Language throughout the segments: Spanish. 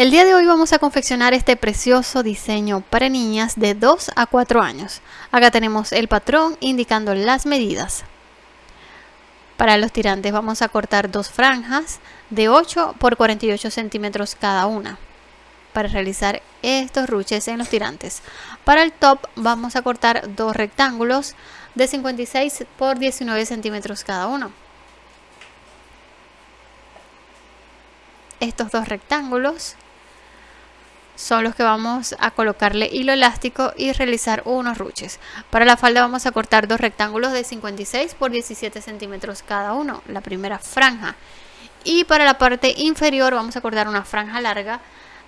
El día de hoy vamos a confeccionar este precioso diseño para niñas de 2 a 4 años. Acá tenemos el patrón indicando las medidas. Para los tirantes vamos a cortar dos franjas de 8 por 48 centímetros cada una para realizar estos ruches en los tirantes. Para el top vamos a cortar dos rectángulos de 56 por 19 centímetros cada uno. Estos dos rectángulos son los que vamos a colocarle hilo elástico y realizar unos ruches. Para la falda vamos a cortar dos rectángulos de 56 por 17 centímetros cada uno, la primera franja. Y para la parte inferior vamos a cortar una franja larga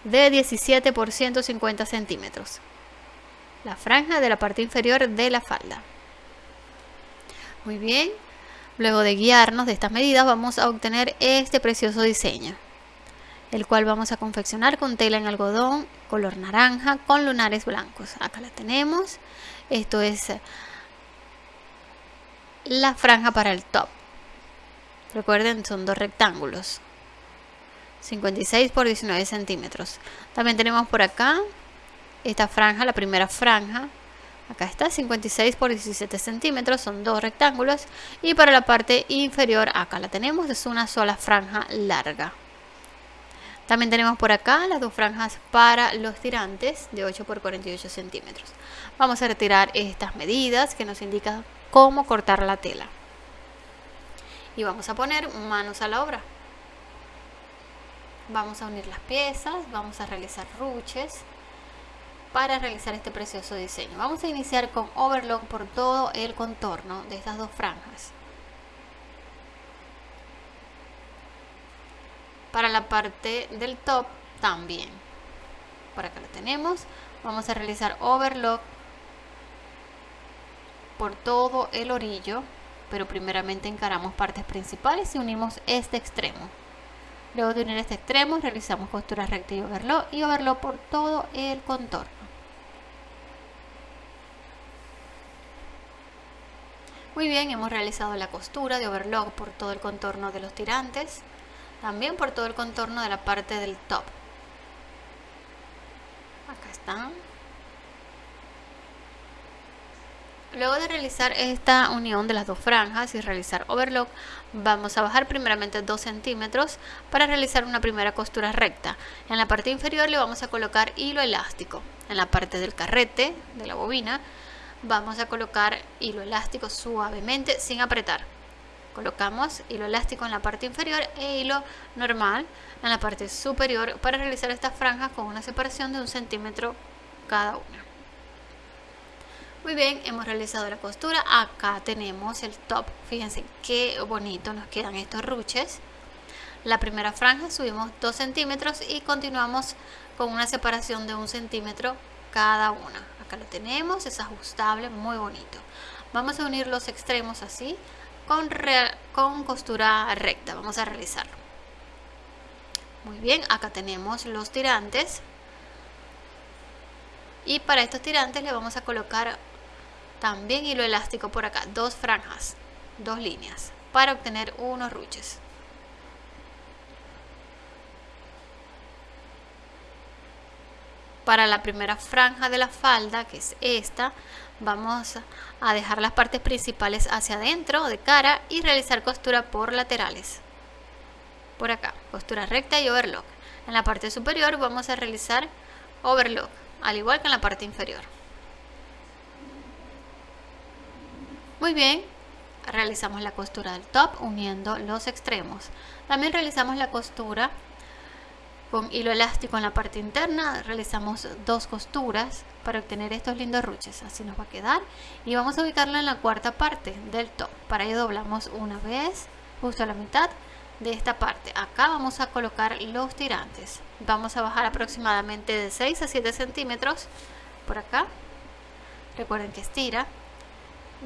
de 17 por 150 centímetros. La franja de la parte inferior de la falda. Muy bien, luego de guiarnos de estas medidas vamos a obtener este precioso diseño el cual vamos a confeccionar con tela en algodón color naranja con lunares blancos. Acá la tenemos. Esto es la franja para el top. Recuerden son dos rectángulos. 56 por 19 centímetros. También tenemos por acá esta franja la primera franja. Acá está 56 por 17 centímetros son dos rectángulos. Y para la parte inferior acá la tenemos es una sola franja larga también tenemos por acá las dos franjas para los tirantes de 8 por 48 centímetros. Vamos a retirar estas medidas que nos indican cómo cortar la tela. Y vamos a poner manos a la obra. Vamos a unir las piezas, vamos a realizar ruches para realizar este precioso diseño. Vamos a iniciar con overlock por todo el contorno de estas dos franjas. Para la parte del top también. Por acá lo tenemos. Vamos a realizar overlock por todo el orillo pero primeramente encaramos partes principales y unimos este extremo. Luego de unir este extremo realizamos costura recta y overlock y overlock por todo el contorno. Muy bien hemos realizado la costura de overlock por todo el contorno de los tirantes también por todo el contorno de la parte del top. Acá están luego de realizar esta unión de las dos franjas y realizar overlock vamos a bajar primeramente 2 centímetros para realizar una primera costura recta. En la parte inferior le vamos a colocar hilo elástico. En la parte del carrete de la bobina vamos a colocar hilo elástico suavemente sin apretar colocamos hilo elástico en la parte inferior e hilo normal en la parte superior para realizar estas franjas con una separación de un centímetro cada una. Muy bien hemos realizado la costura. Acá tenemos el top. Fíjense qué bonito nos quedan estos ruches. La primera franja subimos 2 centímetros y continuamos con una separación de un centímetro cada una. Acá lo tenemos es ajustable muy bonito. Vamos a unir los extremos así con, con costura recta. Vamos a realizarlo. Muy bien acá tenemos los tirantes. Y para estos tirantes le vamos a colocar también hilo elástico por acá. Dos franjas dos líneas para obtener unos ruches para la primera franja de la falda que es esta vamos a dejar las partes principales hacia adentro de cara y realizar costura por laterales. Por acá costura recta y overlock. En la parte superior vamos a realizar overlock al igual que en la parte inferior. Muy bien realizamos la costura del top uniendo los extremos. También realizamos la costura con hilo elástico en la parte interna realizamos dos costuras para obtener estos lindos ruches. Así nos va a quedar. Y vamos a ubicarla en la cuarta parte del top. Para ello doblamos una vez justo a la mitad de esta parte. Acá vamos a colocar los tirantes. Vamos a bajar aproximadamente de 6 a 7 centímetros por acá. Recuerden que estira.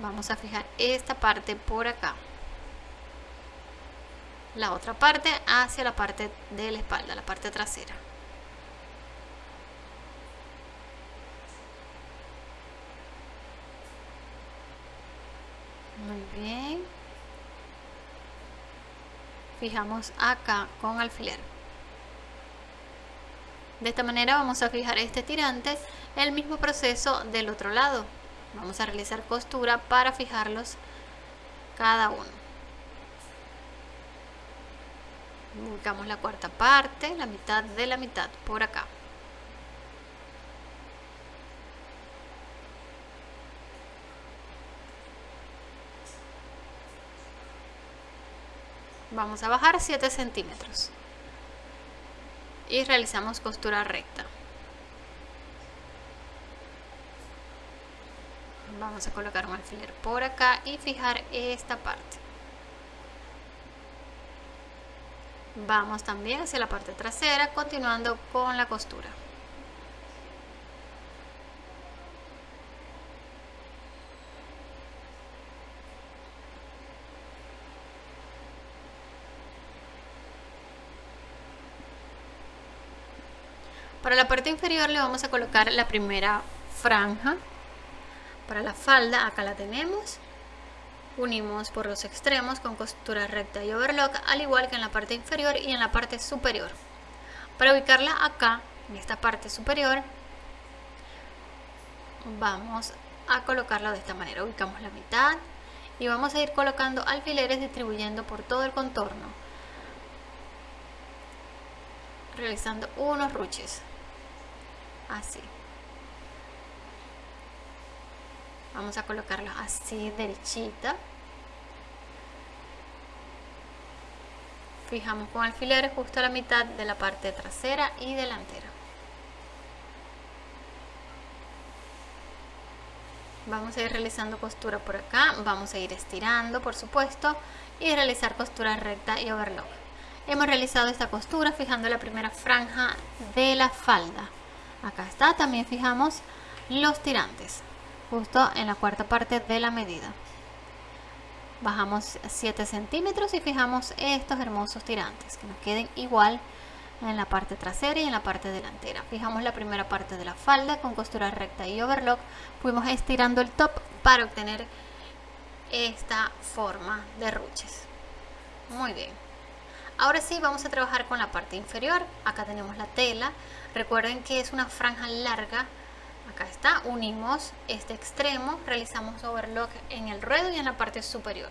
Vamos a fijar esta parte por acá la otra parte hacia la parte de la espalda, la parte trasera. Muy bien. Fijamos acá con alfiler. De esta manera vamos a fijar este tirante, el mismo proceso del otro lado. Vamos a realizar costura para fijarlos cada uno. Buscamos la cuarta parte, la mitad de la mitad, por acá. Vamos a bajar 7 centímetros y realizamos costura recta. Vamos a colocar un alfiler por acá y fijar esta parte. Vamos también hacia la parte trasera continuando con la costura. Para la parte inferior le vamos a colocar la primera franja. Para la falda, acá la tenemos. Unimos por los extremos con costura recta y overlock, al igual que en la parte inferior y en la parte superior. Para ubicarla acá, en esta parte superior, vamos a colocarla de esta manera. Ubicamos la mitad y vamos a ir colocando alfileres distribuyendo por todo el contorno realizando unos ruches así vamos a colocarlo así derechita fijamos con alfileres justo a la mitad de la parte trasera y delantera. Vamos a ir realizando costura por acá. Vamos a ir estirando por supuesto y realizar costura recta y overlock. Hemos realizado esta costura fijando la primera franja de la falda. Acá está también fijamos los tirantes justo en la cuarta parte de la medida. Bajamos 7 centímetros y fijamos estos hermosos tirantes que nos queden igual en la parte trasera y en la parte delantera. Fijamos la primera parte de la falda con costura recta y overlock. Fuimos estirando el top para obtener esta forma de ruches. Muy bien. Ahora sí vamos a trabajar con la parte inferior. Acá tenemos la tela. Recuerden que es una franja larga. Acá está, unimos este extremo, realizamos overlock en el ruedo y en la parte superior.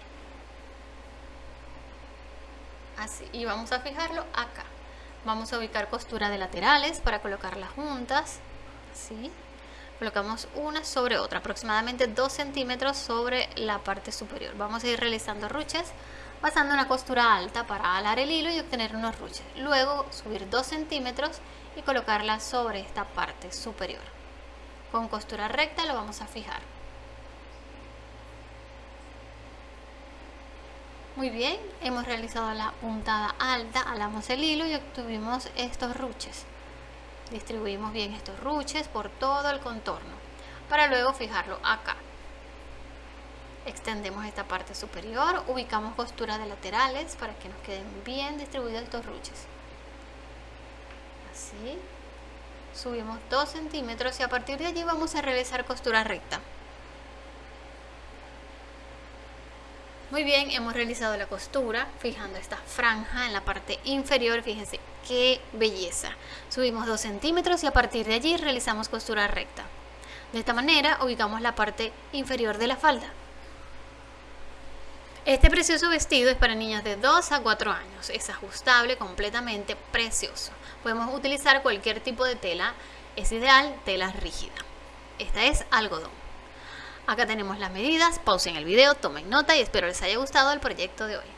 Así, y vamos a fijarlo acá. Vamos a ubicar costura de laterales para colocarlas juntas. Así. Colocamos una sobre otra, aproximadamente 2 centímetros sobre la parte superior. Vamos a ir realizando ruches pasando una costura alta para alar el hilo y obtener unos ruches. Luego subir 2 centímetros y colocarla sobre esta parte superior. Con costura recta lo vamos a fijar. Muy bien, hemos realizado la puntada alta, alamos el hilo y obtuvimos estos ruches. Distribuimos bien estos ruches por todo el contorno para luego fijarlo acá. Extendemos esta parte superior, ubicamos costuras de laterales para que nos queden bien distribuidos estos ruches así subimos 2 centímetros y a partir de allí vamos a realizar costura recta. Muy bien hemos realizado la costura fijando esta franja en la parte inferior fíjense qué belleza. Subimos 2 centímetros y a partir de allí realizamos costura recta. De esta manera ubicamos la parte inferior de la falda este precioso vestido es para niñas de 2 a 4 años, es ajustable, completamente precioso. Podemos utilizar cualquier tipo de tela, es ideal tela rígida. Esta es algodón. Acá tenemos las medidas, pausen el video, tomen nota y espero les haya gustado el proyecto de hoy.